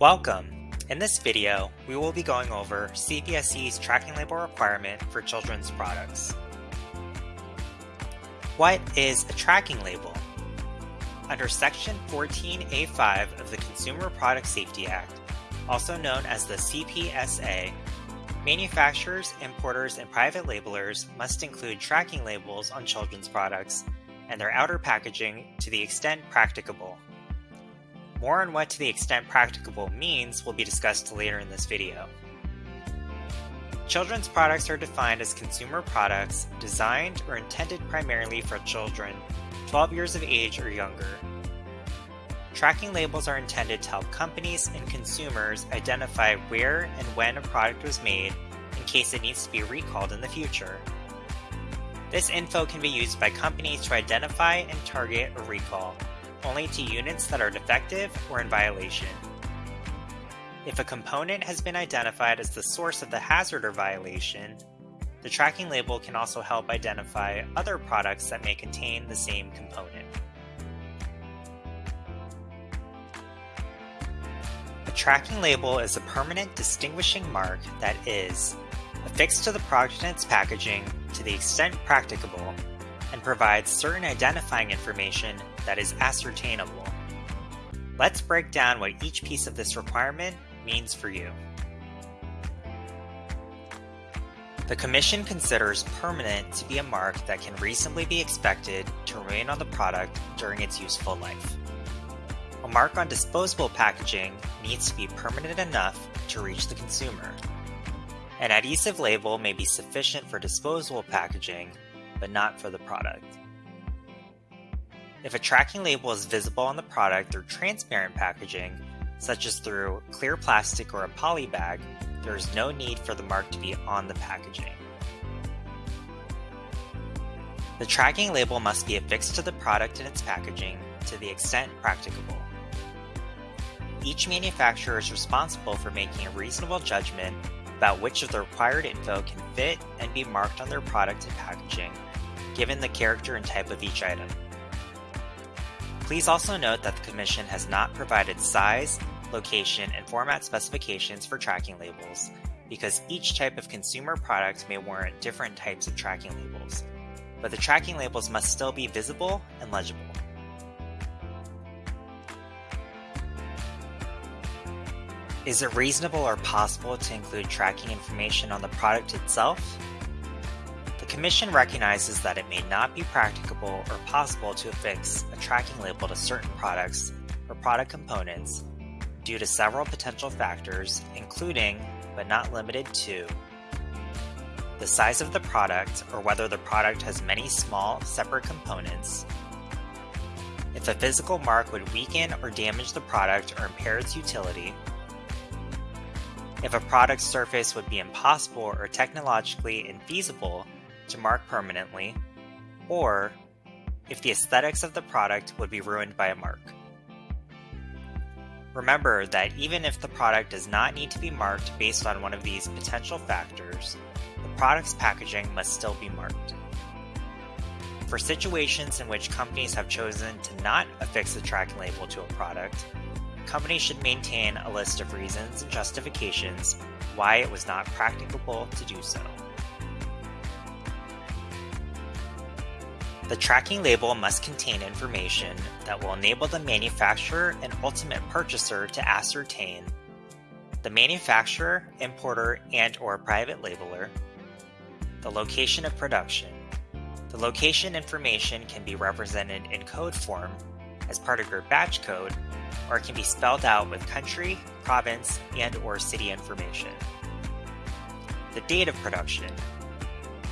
Welcome! In this video, we will be going over CPSC's tracking label requirement for children's products. What is a tracking label? Under Section 14A5 of the Consumer Product Safety Act, also known as the CPSA, manufacturers, importers, and private labelers must include tracking labels on children's products and their outer packaging to the extent practicable. More on what to the extent practicable means will be discussed later in this video. Children's products are defined as consumer products designed or intended primarily for children 12 years of age or younger. Tracking labels are intended to help companies and consumers identify where and when a product was made in case it needs to be recalled in the future. This info can be used by companies to identify and target a recall only to units that are defective or in violation. If a component has been identified as the source of the hazard or violation, the tracking label can also help identify other products that may contain the same component. A tracking label is a permanent distinguishing mark that is affixed to the product and its packaging to the extent practicable and provides certain identifying information that is ascertainable. Let's break down what each piece of this requirement means for you. The Commission considers permanent to be a mark that can reasonably be expected to remain on the product during its useful life. A mark on disposable packaging needs to be permanent enough to reach the consumer. An adhesive label may be sufficient for disposable packaging but not for the product. If a tracking label is visible on the product through transparent packaging, such as through clear plastic or a poly bag, there is no need for the mark to be on the packaging. The tracking label must be affixed to the product and its packaging to the extent practicable. Each manufacturer is responsible for making a reasonable judgment about which of the required info can fit and be marked on their product and packaging given the character and type of each item. Please also note that the Commission has not provided size, location, and format specifications for tracking labels, because each type of consumer product may warrant different types of tracking labels, but the tracking labels must still be visible and legible. Is it reasonable or possible to include tracking information on the product itself? Commission recognizes that it may not be practicable or possible to affix a tracking label to certain products or product components due to several potential factors, including, but not limited to, the size of the product or whether the product has many small, separate components, if a physical mark would weaken or damage the product or impair its utility, if a product surface would be impossible or technologically infeasible to mark permanently, or if the aesthetics of the product would be ruined by a mark. Remember that even if the product does not need to be marked based on one of these potential factors, the product's packaging must still be marked. For situations in which companies have chosen to not affix a tracking label to a product, companies should maintain a list of reasons and justifications why it was not practicable to do so. The tracking label must contain information that will enable the manufacturer and ultimate purchaser to ascertain the manufacturer, importer, and or private labeler, the location of production. The location information can be represented in code form as part of your batch code, or it can be spelled out with country, province, and or city information. The date of production.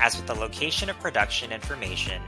As with the location of production information,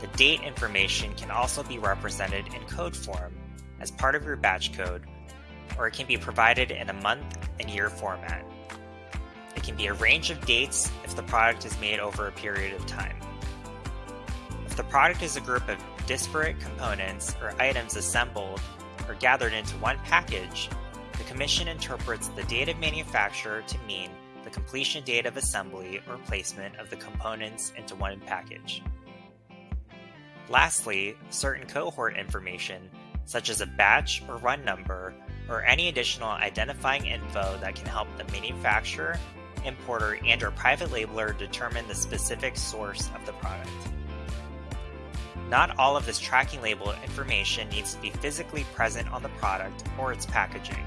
the date information can also be represented in code form as part of your batch code, or it can be provided in a month and year format. It can be a range of dates if the product is made over a period of time. If the product is a group of disparate components or items assembled or gathered into one package, the Commission interprets the date of manufacture to mean the completion date of assembly or placement of the components into one package. Lastly, certain cohort information, such as a batch or run number, or any additional identifying info that can help the manufacturer, importer, and or private labeler determine the specific source of the product. Not all of this tracking label information needs to be physically present on the product or its packaging.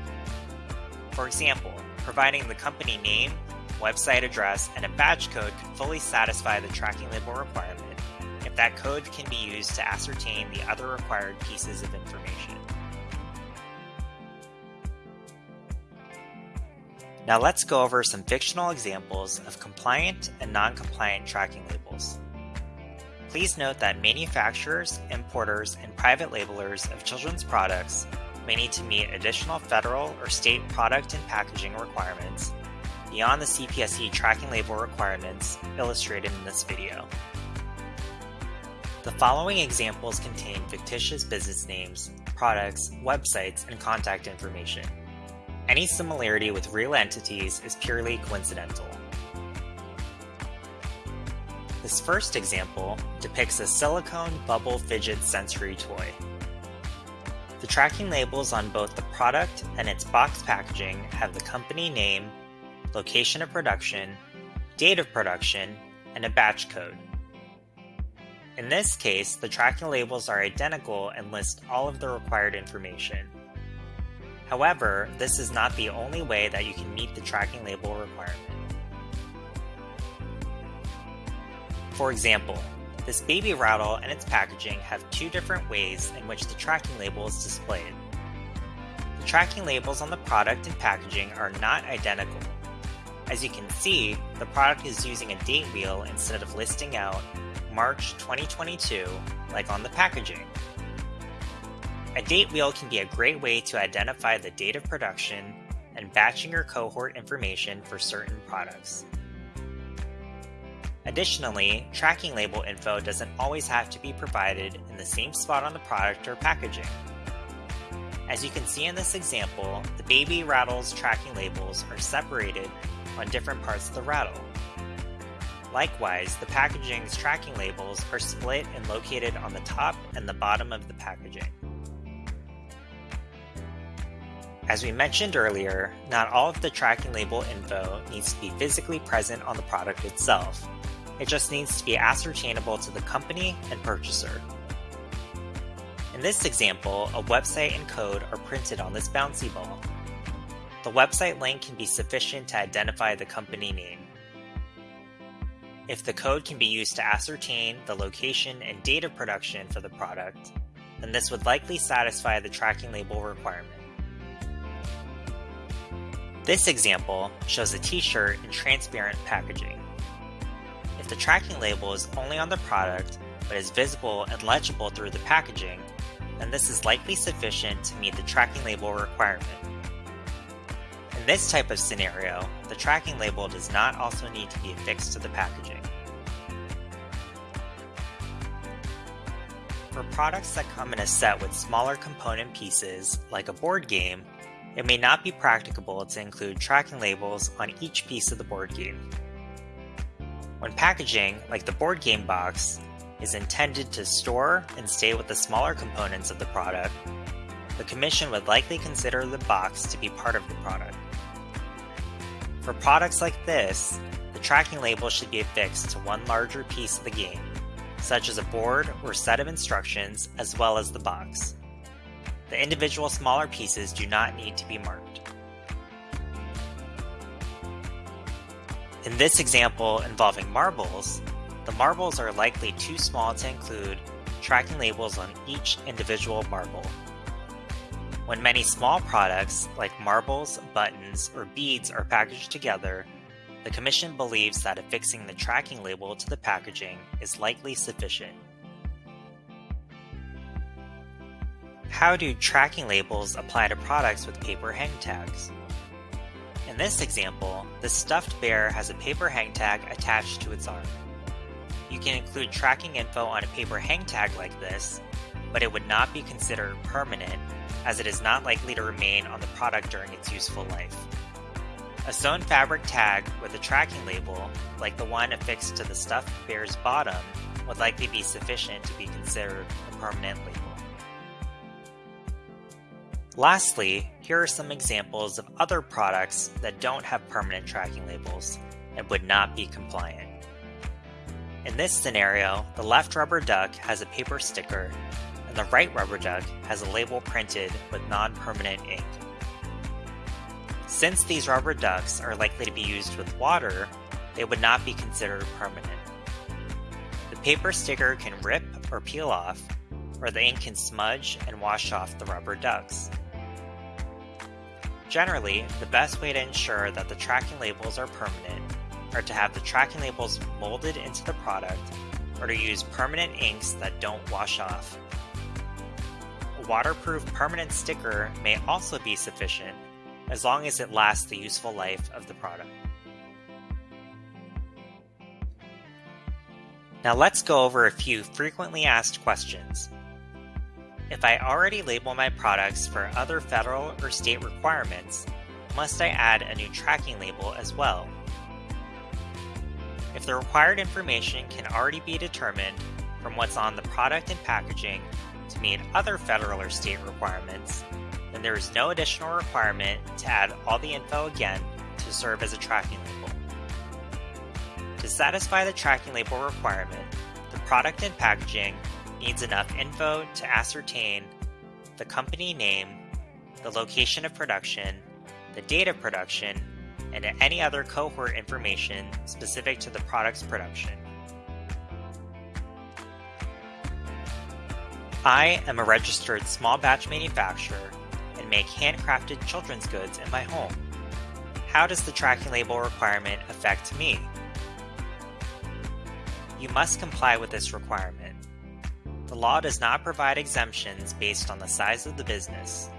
For example, providing the company name, website address, and a batch code can fully satisfy the tracking label requirement if that code can be used to ascertain the other required pieces of information. Now let's go over some fictional examples of compliant and non-compliant tracking labels. Please note that manufacturers, importers, and private labelers of children's products may need to meet additional federal or state product and packaging requirements beyond the CPSC tracking label requirements illustrated in this video. The following examples contain fictitious business names, products, websites, and contact information. Any similarity with real entities is purely coincidental. This first example depicts a silicone bubble fidget sensory toy. The tracking labels on both the product and its box packaging have the company name, location of production, date of production, and a batch code. In this case, the tracking labels are identical and list all of the required information. However, this is not the only way that you can meet the tracking label requirement. For example, this baby rattle and its packaging have two different ways in which the tracking label is displayed. The tracking labels on the product and packaging are not identical. As you can see, the product is using a date wheel instead of listing out March 2022 like on the packaging. A date wheel can be a great way to identify the date of production and batching your cohort information for certain products. Additionally, tracking label info doesn't always have to be provided in the same spot on the product or packaging. As you can see in this example, the baby rattle's tracking labels are separated on different parts of the rattle. Likewise, the packaging's tracking labels are split and located on the top and the bottom of the packaging. As we mentioned earlier, not all of the tracking label info needs to be physically present on the product itself, it just needs to be ascertainable to the company and purchaser. In this example, a website and code are printed on this bouncy ball. The website link can be sufficient to identify the company name. If the code can be used to ascertain the location and date of production for the product, then this would likely satisfy the tracking label requirement. This example shows a t-shirt in transparent packaging If the tracking label is only on the product but is visible and legible through the packaging, then this is likely sufficient to meet the tracking label requirement. In this type of scenario, the tracking label does not also need to be affixed to the packaging. For products that come in a set with smaller component pieces, like a board game, it may not be practicable to include tracking labels on each piece of the board game. When packaging, like the board game box, is intended to store and stay with the smaller components of the product, the Commission would likely consider the box to be part of the product. For products like this, the tracking label should be affixed to one larger piece of the game, such as a board or set of instructions, as well as the box. The individual smaller pieces do not need to be marked. In this example involving marbles, the marbles are likely too small to include tracking labels on each individual marble. When many small products, like marbles, buttons, or beads are packaged together, the Commission believes that affixing the tracking label to the packaging is likely sufficient. How do tracking labels apply to products with paper hang tags? In this example, the stuffed bear has a paper hang tag attached to its arm. You can include tracking info on a paper hang tag like this, but it would not be considered permanent as it is not likely to remain on the product during its useful life. A sewn fabric tag with a tracking label, like the one affixed to the stuffed bear's bottom, would likely be sufficient to be considered a permanent label. Lastly, here are some examples of other products that don't have permanent tracking labels and would not be compliant. In this scenario, the left rubber duck has a paper sticker and the right rubber duck has a label printed with non-permanent ink. Since these rubber ducks are likely to be used with water, they would not be considered permanent. The paper sticker can rip or peel off, or the ink can smudge and wash off the rubber ducks. Generally, the best way to ensure that the tracking labels are permanent are to have the tracking labels molded into the product or to use permanent inks that don't wash off. Waterproof permanent sticker may also be sufficient as long as it lasts the useful life of the product. Now let's go over a few frequently asked questions. If I already label my products for other federal or state requirements, must I add a new tracking label as well? If the required information can already be determined from what's on the product and packaging to meet other federal or state requirements, then there is no additional requirement to add all the info again to serve as a tracking label. To satisfy the tracking label requirement, the product and packaging needs enough info to ascertain the company name, the location of production, the date of production, and any other cohort information specific to the product's production. I am a registered small batch manufacturer and make handcrafted children's goods in my home. How does the tracking label requirement affect me? You must comply with this requirement. The law does not provide exemptions based on the size of the business.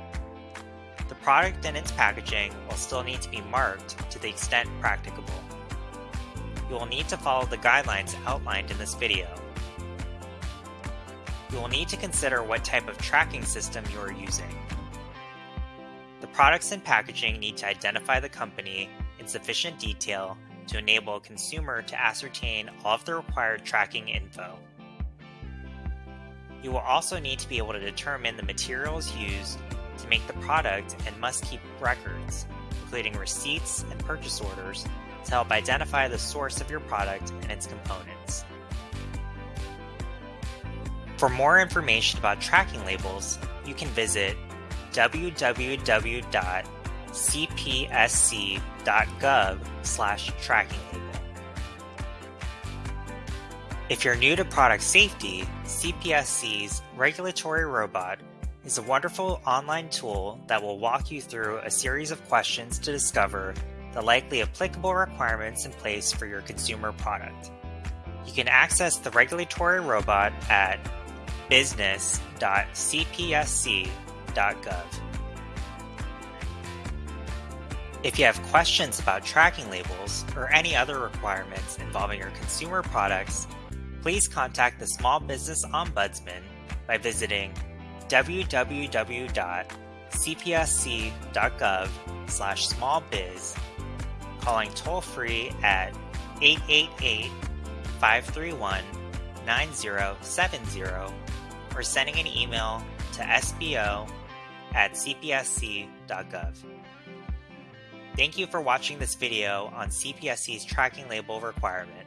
The product and its packaging will still need to be marked to the extent practicable. You will need to follow the guidelines outlined in this video. You will need to consider what type of tracking system you are using. The products and packaging need to identify the company in sufficient detail to enable a consumer to ascertain all of the required tracking info. You will also need to be able to determine the materials used to make the product and must keep records, including receipts and purchase orders, to help identify the source of your product and its components. For more information about tracking labels, you can visit www.cpsc.gov/tracking label. If you're new to product safety, CPSC's Regulatory Robot is a wonderful online tool that will walk you through a series of questions to discover the likely applicable requirements in place for your consumer product. You can access the Regulatory Robot at business.cpsc.gov. If you have questions about tracking labels or any other requirements involving your consumer products, please contact the Small Business Ombudsman by visiting www.cpsc.gov slash smallbiz, calling toll-free at 888-531-9070, or sending an email to sbo at cpsc.gov. Thank you for watching this video on CPSC's tracking label requirement.